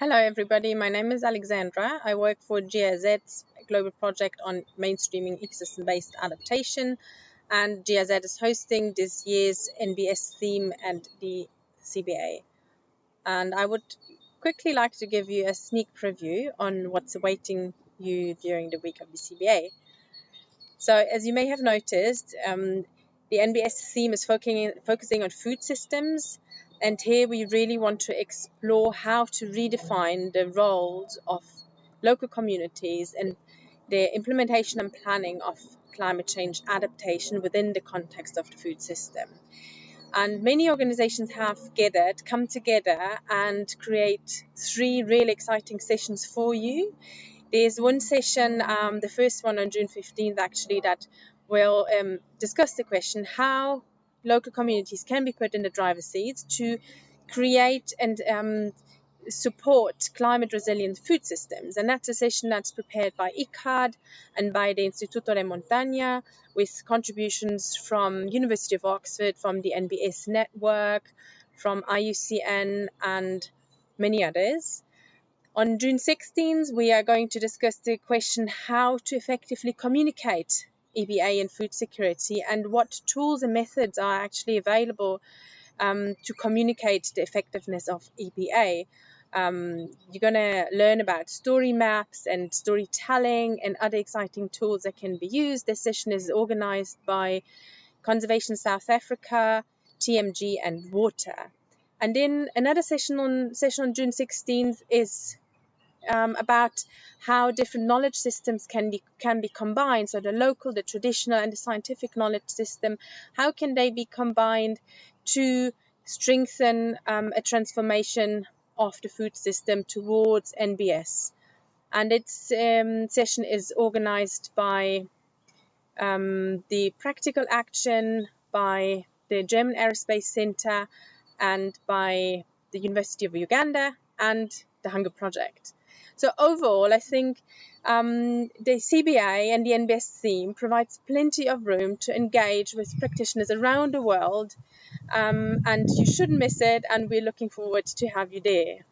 Hello everybody, my name is Alexandra. I work for GIZ's global project on mainstreaming ecosystem-based adaptation and GIZ is hosting this year's NBS theme and the CBA. And I would quickly like to give you a sneak preview on what's awaiting you during the week of the CBA. So as you may have noticed, um, the NBS theme is focusing on food systems and here we really want to explore how to redefine the roles of local communities and their implementation and planning of climate change adaptation within the context of the food system. And many organizations have gathered, come together and create three really exciting sessions for you. There's one session, um, the first one on June 15th actually, that will um, discuss the question how local communities can be put in the driver's seat to create and um, support climate resilient food systems. And that's a session that's prepared by ICCAD and by the Instituto de Montaña with contributions from University of Oxford, from the NBS network, from IUCN and many others. On June 16th, we are going to discuss the question how to effectively communicate EBA and food security and what tools and methods are actually available um, to communicate the effectiveness of EBA. Um, you're going to learn about story maps and storytelling and other exciting tools that can be used. This session is organized by Conservation South Africa, TMG, and WOTR. And then another session on session on June 16th is um, about how different knowledge systems can be can be combined. So the local, the traditional, and the scientific knowledge system, how can they be combined to strengthen um, a transformation of the food system towards NBS? And its um, session is organized by um, the Practical Action, by the German Aerospace Center, and by the University of Uganda and the Hunger Project. So overall, I think um, the CBA and the NBS theme provides plenty of room to engage with practitioners around the world, um, and you shouldn't miss it. And we're looking forward to have you there.